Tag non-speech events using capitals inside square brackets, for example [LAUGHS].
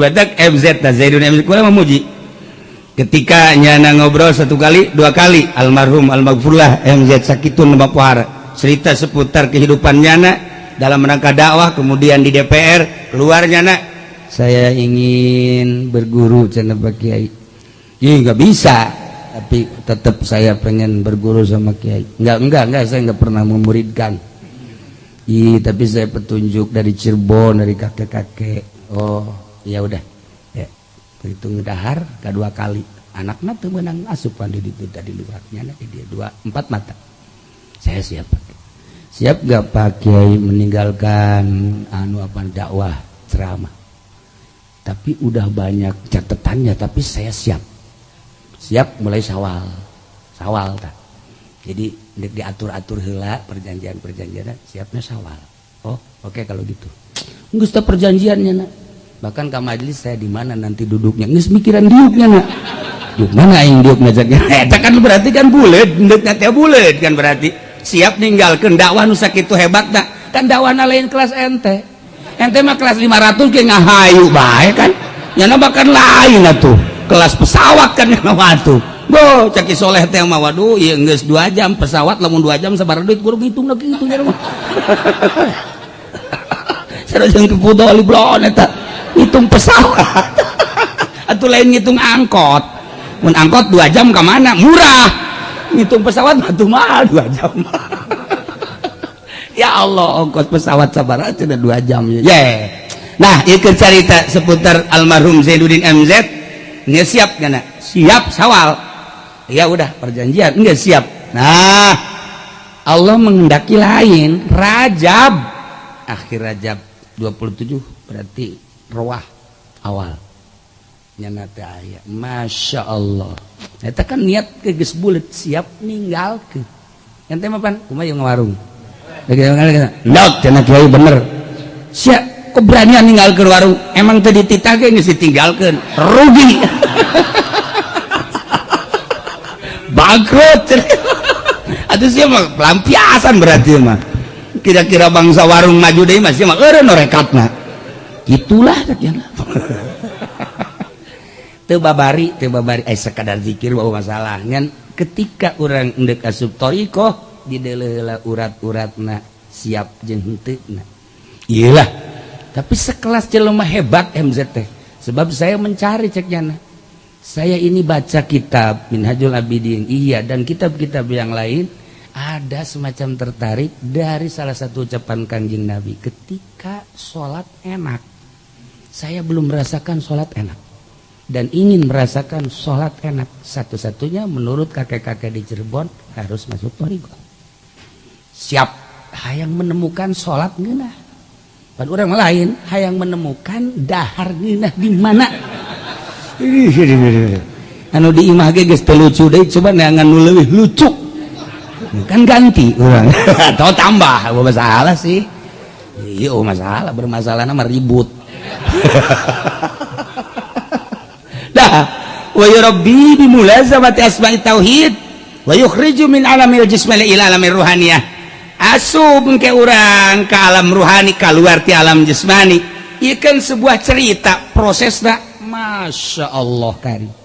Batak MZ na Zaidun MZ kurang memuji ketika nyana ngobrol satu kali dua kali almarhum Almafullah MZ Sakitun cerita seputar kehidupan nyana dalam rangka dakwah kemudian di DPR keluarnya nak saya ingin berguru channel Kyai nggak bisa. Tapi tetap saya pengen berguru sama Kyai nggak enggak enggak saya nggak pernah memuridkan. Ih, tapi saya petunjuk dari Cirebon dari kakek-kakek. Oh ya udah berhitung dahar kedua kali. Anaknya tuh menang asupan di itu tadi luarnya nah, dia dua empat mata. Saya siap pakai. Siap gak pakai meninggalkan anu apa dakwah ceramah. Tapi udah banyak catatannya tapi saya siap. Siap mulai sawal. Sawal tak jadi diatur-atur hela perjanjian-perjanjian siapnya sawal. Oh oke okay, kalau gitu. Nggak perjanjiannya nak bahkan ke majelis saya di mana nanti duduknya? Nggak mikiran diuknya nak. Diuk mana yang diuk ngajaknya eta kan berarti kan bulat dekatnya teh bulat kan berarti. Siap ninggalkan dakwah nu itu hebat tak kan dakwah lain kelas ente. Ente mah kelas 500 kayak ngahayu baik kan. Nyana bahkan lain atuh. Kelas pesawat kan yang atuh. Bo, caki soleh teh mah waduh ieu geus 2 jam pesawat lamun 2 jam sabar duit kurang hitung lagi itu nya mah. [LAUGHS] Sareng kepudol blon eta. Hitung pesawat. Atau lain ngitung angkot. Mun angkot dua jam ke mana? Murah. Ngitung pesawat batu mahal dua jam. Ya Allah ongkos pesawat sabar aja dua jam ya. Yeah. nah ikut cerita seputar almarhum Zainuddin MZ nggak siap gak siap sawal. Ya udah perjanjian. Nggak siap. Nah Allah mengendaki lain. Rajab. Akhir Rajab 27 berarti rohah awal. Nyana aya. Masya Allah. Eta kan niat keges bulet siap ninggal ke ente mapan kumah yang warung ndok cenah kiai bener. Siap keberanian ninggal ke warung. Emang teh dititah geus ditinggalkeun. Rugi. [LAUGHS] Bangkrut. [LAUGHS] Atuh siap mah pelampiasan berarti mah. Kira-kira bangsa warung maju deui masih mah eureun norekatna itulah [LAUGHS] tebabari tebabari eh sekadar zikir bahwa masalahnya ketika orang ndek asup toriko di dalam urat-urat na siap jeung na iyalah. Tapi sekelas jelema hebat MZT sebab saya mencari ceknya saya ini baca kitab Minhajul Abidin. Iya dan kitab-kitab yang lain ada semacam tertarik dari salah satu ucapan kanjeng Nabi. Ketika sholat enak saya belum merasakan sholat enak. Dan ingin merasakan sholat enak. Satu-satunya menurut kakek-kakek di Cirebon harus masuk torigo siap. Hayang menemukan sholat genah dan orang lain hayang menemukan dahar genah di mana? Anu di imah ge geus lucu deh coba neangan nu leuwih lucu kan ganti orang. [LAUGHS] Atau tambah apa masalah sih. Iya masalah bermasalah nama ribut. [LAUGHS] Dah wa yurabbi bi mulazamati asma'i tauhid wa yukhriju min alamil jismil ila alamir ruhaniyah. Asub ke urang ke alam ruhani keluar ti alam jasmani ikan sebuah cerita prosesnya Masya Allah kari